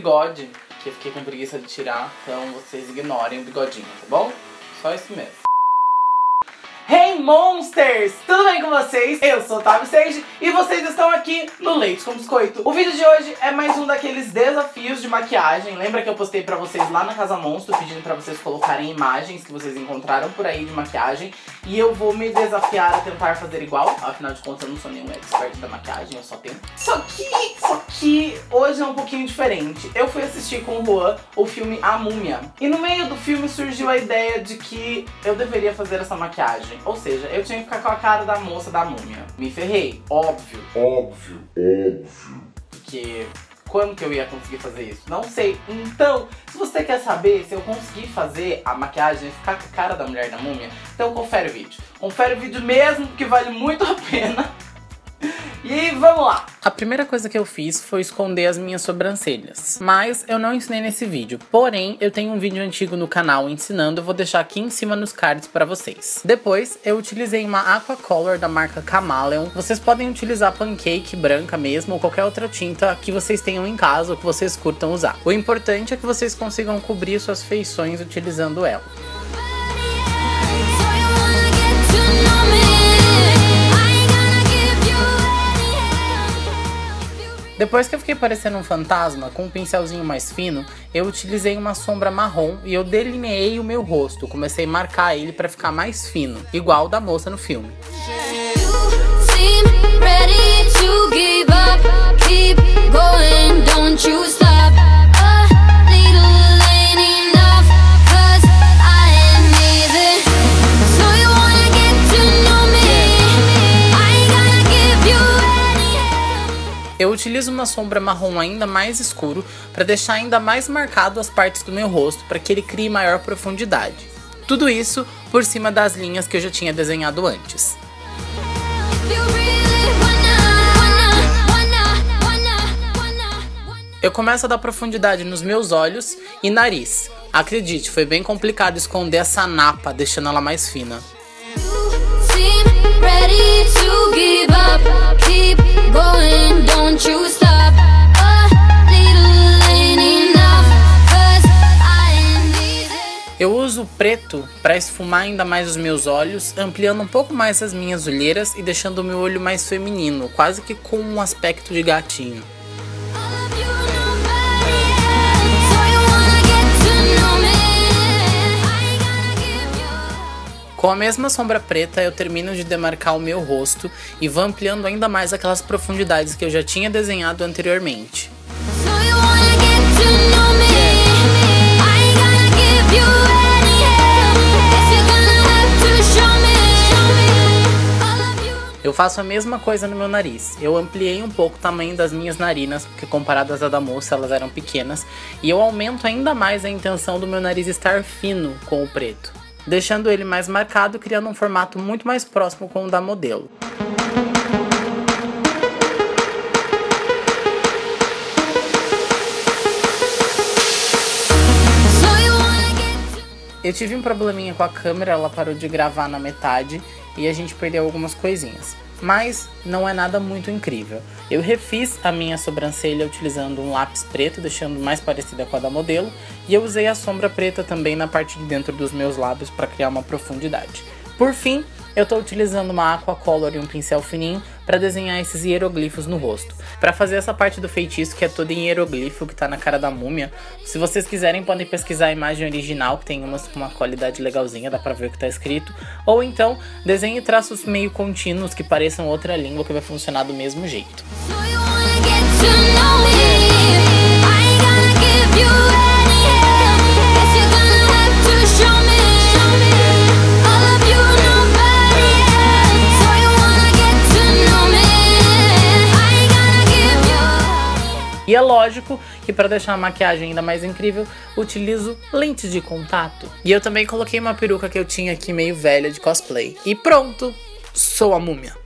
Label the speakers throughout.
Speaker 1: bigode, que eu fiquei com preguiça de tirar, então vocês ignorem o bigodinho, tá bom? Só isso mesmo. Hey Monsters! Tudo bem com vocês? Eu sou o Otávio Sage e vocês estão aqui no Leite com Biscoito. O vídeo de hoje é mais um daqueles desafios de maquiagem. Lembra que eu postei pra vocês lá na Casa Monstro pedindo pra vocês colocarem imagens que vocês encontraram por aí de maquiagem e eu vou me desafiar a tentar fazer igual. Afinal de contas eu não sou nenhum expert da maquiagem, eu só tenho. Só que, só que hoje é um pouquinho diferente. Eu fui assistir com o Juan o filme A Múmia e no meio do filme surgiu a ideia de que eu deveria fazer essa maquiagem. Ou seja, eu tinha que ficar com a cara da moça da múmia. Me ferrei, óbvio.
Speaker 2: Óbvio, óbvio.
Speaker 1: Porque quando que eu ia conseguir fazer isso? Não sei. Então, se você quer saber se eu consegui fazer a maquiagem e ficar com a cara da mulher da múmia, então confere o vídeo. Confere o vídeo mesmo, porque vale muito a pena. E vamos lá! A primeira coisa que eu fiz foi esconder as minhas sobrancelhas. Mas eu não ensinei nesse vídeo. Porém, eu tenho um vídeo antigo no canal ensinando, eu vou deixar aqui em cima nos cards para vocês. Depois, eu utilizei uma Aqua Color da marca Chameleon. Vocês podem utilizar pancake branca mesmo, ou qualquer outra tinta que vocês tenham em casa ou que vocês curtam usar. O importante é que vocês consigam cobrir suas feições utilizando ela. Depois que eu fiquei parecendo um fantasma, com um pincelzinho mais fino, eu utilizei uma sombra marrom e eu delineei o meu rosto. Comecei a marcar ele para ficar mais fino, igual da moça no filme. Eu utilizo uma sombra marrom ainda mais escuro para deixar ainda mais marcado as partes do meu rosto para que ele crie maior profundidade. Tudo isso por cima das linhas que eu já tinha desenhado antes. Eu começo a dar profundidade nos meus olhos e nariz. Acredite, foi bem complicado esconder essa napa, deixando ela mais fina. Eu uso preto para esfumar ainda mais os meus olhos, ampliando um pouco mais as minhas olheiras e deixando o meu olho mais feminino, quase que com um aspecto de gatinho. Com a mesma sombra preta, eu termino de demarcar o meu rosto e vou ampliando ainda mais aquelas profundidades que eu já tinha desenhado anteriormente. Eu faço a mesma coisa no meu nariz. Eu ampliei um pouco o tamanho das minhas narinas, porque comparadas à da moça elas eram pequenas, e eu aumento ainda mais a intenção do meu nariz estar fino com o preto deixando ele mais marcado, criando um formato muito mais próximo com o da modelo. Eu tive um probleminha com a câmera, ela parou de gravar na metade e a gente perdeu algumas coisinhas mas não é nada muito incrível. Eu refiz a minha sobrancelha utilizando um lápis preto, deixando mais parecida com a da modelo, e eu usei a sombra preta também na parte de dentro dos meus lábios para criar uma profundidade. Por fim, eu estou utilizando uma aqua color e um pincel fininho para desenhar esses hieroglifos no rosto. Para fazer essa parte do feitiço que é toda em hieroglifo que está na cara da múmia, se vocês quiserem podem pesquisar a imagem original que tem umas com uma qualidade legalzinha, dá para ver o que está escrito, ou então desenhe traços meio contínuos que pareçam outra língua que vai funcionar do mesmo jeito. E lógico que para deixar a maquiagem ainda mais incrível, utilizo lentes de contato. E eu também coloquei uma peruca que eu tinha aqui meio velha de cosplay. E pronto, sou a múmia.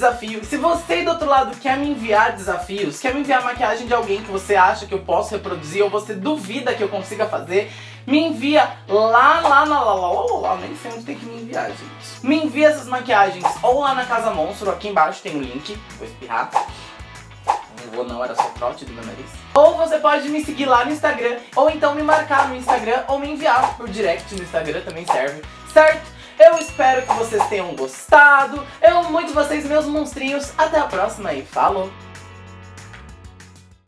Speaker 1: Desafio. Se você do outro lado quer me enviar desafios, quer me enviar maquiagem de alguém que você acha que eu posso reproduzir ou você duvida que eu consiga fazer, me envia lá, lá, lá, lá, lá, lá, lá, nem sei onde tem que me enviar, gente. Me envia essas maquiagens ou lá na Casa Monstro, aqui embaixo tem o um link, vou espirrar. Vou não, era só trote do meu nariz. Ou você pode me seguir lá no Instagram, ou então me marcar no Instagram, ou me enviar por direct no Instagram, também serve, certo? Eu espero que vocês tenham gostado. Eu amo muito vocês, meus monstrinhos. Até a próxima e falou!